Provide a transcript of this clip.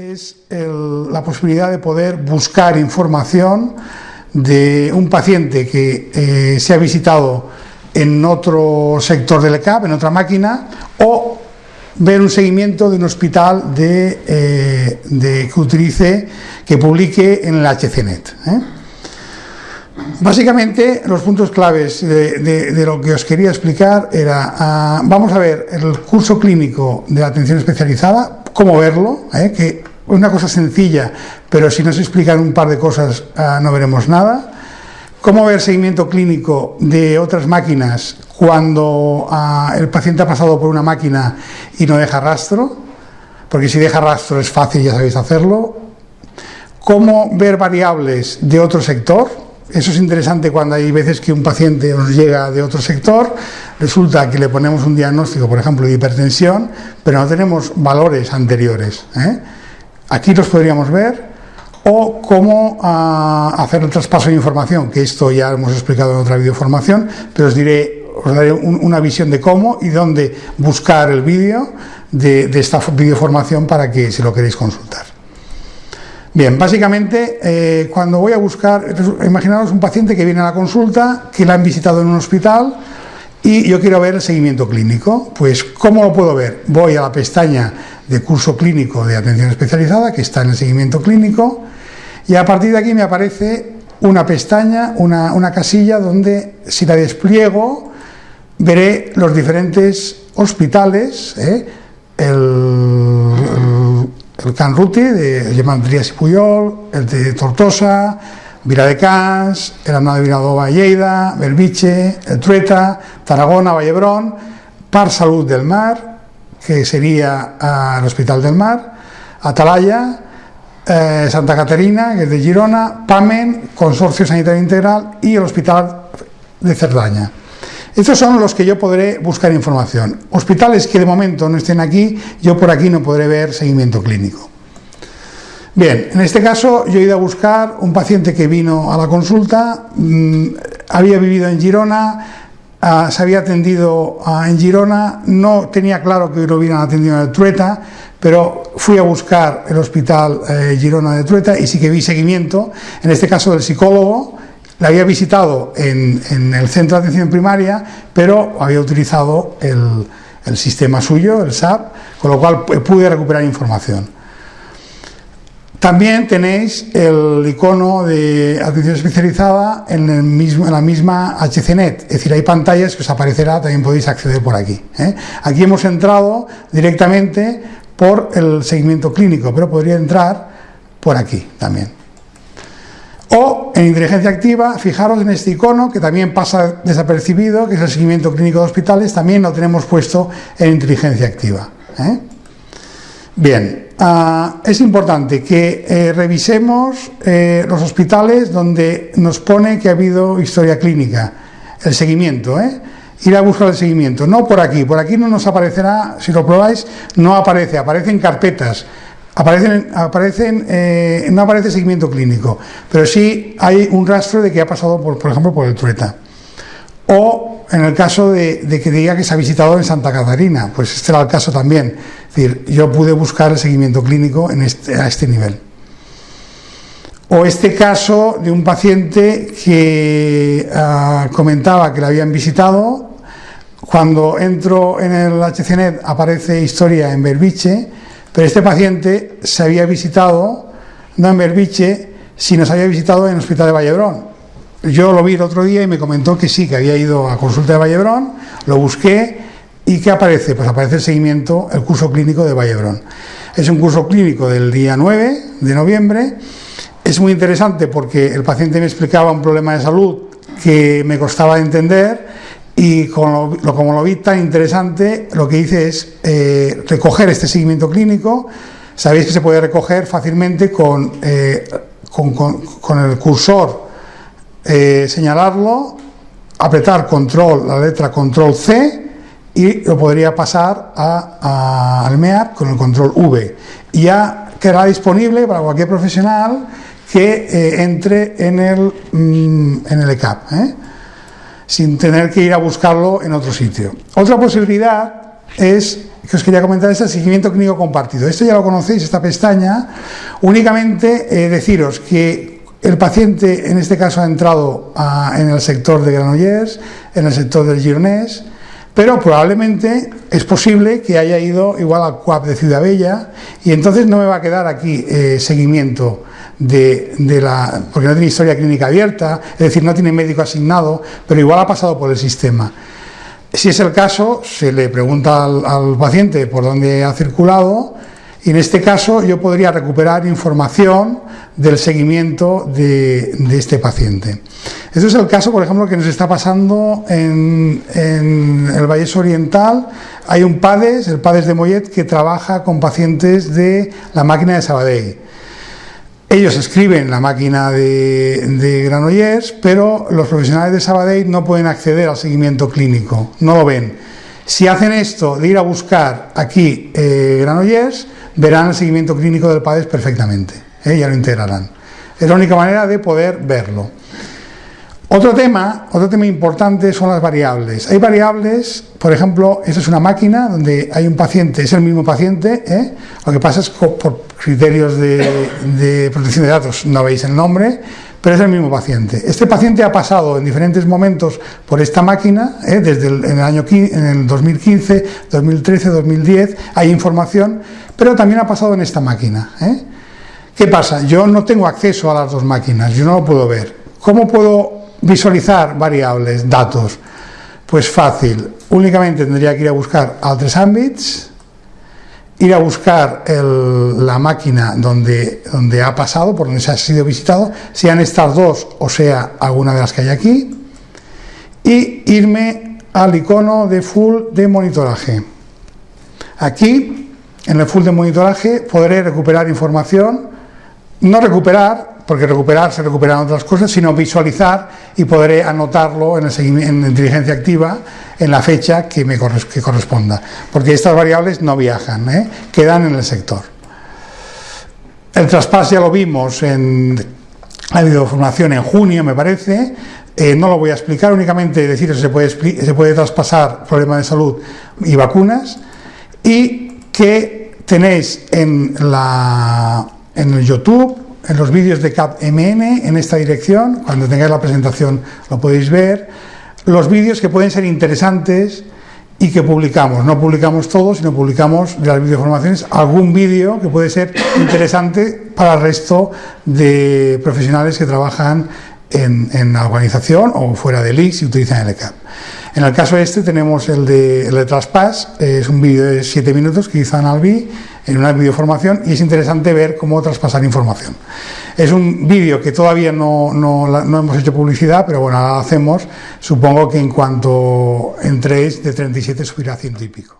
es la posibilidad de poder buscar información de un paciente que eh, se ha visitado en otro sector del ECAP, en otra máquina, o ver un seguimiento de un hospital de, eh, que utilice, que publique en el HCNet. ¿eh? Básicamente, los puntos claves de, lo que os quería explicar era, ah, vamos a ver el curso clínico de atención especializada, cómo verlo, que una cosa sencilla, pero si nos explican un par de cosas ah, no veremos nada. Cómo ver seguimiento clínico de otras máquinas cuando ah, el paciente ha pasado por una máquina y no deja rastro, porque si deja rastro es fácil, ya sabéis hacerlo. Cómo ver variables de otro sector, eso es interesante cuando hay veces que un paciente nos llega de otro sector, resulta que le ponemos un diagnóstico, por ejemplo, de hipertensión, pero no tenemos valores anteriores. ¿eh? Aquí los podríamos ver o cómo ah, hacer el traspaso de información, que esto ya hemos explicado en otra videoformación, pero os diré, os daré una visión de cómo y dónde buscar el vídeo de, esta videoformación para que si lo queréis consultar. Bien, básicamente eh, cuando voy a buscar, imaginaros un paciente que viene a la consulta, que la han visitado en un hospital y yo quiero ver el seguimiento clínico. Pues, ¿cómo lo puedo ver? Voy a la pestaña de curso clínico de atención especializada, que está en el seguimiento clínico, y a partir de aquí me aparece una pestaña, una, casilla donde si la despliego veré los diferentes hospitales, ¿eh? el, el, Can Ruti de Gemandrías y Puyol, el de Tortosa, Vila de Cans, el Andado de Vinadova Lleida, Belviche, el Trueta, Tarragona, Vallebrón, Par Salud del Mar, que sería el Hospital del Mar, Atalaya, eh, Santa Caterina, que es de Girona, PAMEN, Consorcio Sanitario Integral y el Hospital de Cerdaña. Estos son los que yo podré buscar información. Hospitales que de momento no estén aquí, yo por aquí no podré ver seguimiento clínico. Bien, en este caso yo he ido a buscar un paciente que vino a la consulta, mm, había vivido en Girona, Ah, se había atendido ah, en Girona, no tenía claro que lo hubieran atendido en Trueta, pero fui a buscar el hospital eh, Girona de Trueta y sí que vi seguimiento, en este caso del psicólogo, la había visitado en, el centro de atención primaria, pero había utilizado el, el sistema suyo, el SAP, con lo cual pude recuperar información. También tenéis el icono de atención especializada en, el mismo, la misma HCNet, es decir, hay pantallas que os aparecerá, también podéis acceder por aquí. ¿eh? Aquí hemos entrado directamente por el seguimiento clínico, pero podría entrar por aquí también. O en inteligencia activa, fijaros en este icono que también pasa desapercibido, que es el seguimiento clínico de hospitales, también lo tenemos puesto en inteligencia activa. ¿eh? Bien, ah, es importante que eh, revisemos eh, los hospitales donde nos pone que ha habido historia clínica, el seguimiento, ¿eh? ir a buscar el seguimiento, no por aquí, por aquí no nos aparecerá, si lo probáis, no aparece, aparecen carpetas, aparecen, aparecen no aparece seguimiento clínico, pero sí hay un rastro de que ha pasado, por, por ejemplo, por el trueta. O en el caso de, que diga que se ha visitado en Santa Catarina, pues este era el caso también. Es decir, yo pude buscar el seguimiento clínico en este, a este nivel. O este caso de un paciente que ah, comentaba que le habían visitado, cuando entro en el HCNet aparece historia en Berbiche, pero este paciente se había visitado, no en Berbiche, sino se había visitado en el Hospital de Vallebrón. Yo lo vi el otro día y me comentó que sí, que había ido a consulta de Vallebrón, lo busqué y ¿qué aparece? Pues aparece el seguimiento, el curso clínico de Vallebrón. Es un curso clínico del día 9 de noviembre. Es muy interesante porque el paciente me explicaba un problema de salud que me costaba entender y como lo, vi tan interesante, lo que hice es eh, recoger este seguimiento clínico. Sabéis que se puede recoger fácilmente con, eh, con el cursor eh, señalarlo, apretar control, la letra control C y lo podría pasar a, al MEAP con el control V. Y ya quedará disponible para cualquier profesional que eh, entre en el, mm, en el ECAP, ¿eh? sin tener que ir a buscarlo en otro sitio. Otra posibilidad es que os quería comentar es el seguimiento clínico compartido. Esto ya lo conocéis, esta pestaña. Únicamente deciros que el paciente en este caso ha entrado en el sector de Granollers, en el sector del Gironés, pero probablemente es posible que haya ido igual al CUAP de Ciudad Bella y entonces no me va a quedar aquí eh, seguimiento de, la... porque no tiene historia clínica abierta, es decir, no tiene médico asignado, pero igual ha pasado por el sistema. Si es el caso, se le pregunta al, paciente por dónde ha circulado y en este caso yo podría recuperar información del seguimiento de, este paciente. Este es el caso, por ejemplo, que nos está pasando en, el Valle Oriental. Hay un PADES, el PADES de Mollet, que trabaja con pacientes de la máquina de Sabadell. Ellos escriben la máquina de, de, Granollers, pero los profesionales de Sabadell no pueden acceder al seguimiento clínico, no lo ven. Si hacen esto de ir a buscar aquí eh, Granollers, verán el seguimiento clínico del PADES perfectamente, ¿eh? ya lo integrarán. Es la única manera de poder verlo. Otro tema, otro tema importante son las variables. Hay variables, por ejemplo, esta es una máquina donde hay un paciente, es el mismo paciente, ¿eh? lo que pasa es que por criterios de, protección de datos no veis el nombre, pero es el mismo paciente. Este paciente ha pasado en diferentes momentos por esta máquina, ¿eh? desde el, en el año en el 2015, 2013, 2010, hay información, pero también ha pasado en esta máquina. ¿eh? ¿Qué pasa? Yo no tengo acceso a las dos máquinas, yo no lo puedo ver. ¿Cómo puedo Visualizar variables, datos. Pues fácil, únicamente tendría que ir a buscar altres ámbits, ir a buscar la máquina donde, donde ha pasado, por donde se ha sido visitado, sean estas dos o sea alguna de las que hay aquí, y irme al icono de full de monitoraje. Aquí, en el full de monitoraje, podré recuperar información, no recuperar, porque recuperar se recuperan otras cosas, sino visualizar y podré anotarlo en, el en inteligencia activa en la fecha que me que corresponda, porque estas variables no viajan, ¿eh? quedan en el sector. El traspaso ya lo vimos en la videoformación en junio, me parece, eh, no lo voy a explicar, únicamente decir que se puede, se puede traspasar problemas de salud y vacunas, y que tenéis en, la, en el YouTube en los vídeos de CapMN en esta dirección, cuando tengáis la presentación lo podéis ver, los vídeos que pueden ser interesantes y que publicamos. No publicamos todos, sino publicamos de las videoformaciones algún vídeo que puede ser interesante para el resto de profesionales que trabajan en, la organización o fuera del IX y utilizan el ECAP. En el caso este tenemos el de, el de Traspass, es un vídeo de 7 minutos que hizo Analbi en una videoformación y es interesante ver cómo traspasar información. Es un vídeo que todavía no, no, no hemos hecho publicidad, pero bueno, ahora lo hacemos. Supongo que en cuanto entréis de 37 subirá a ciento y pico.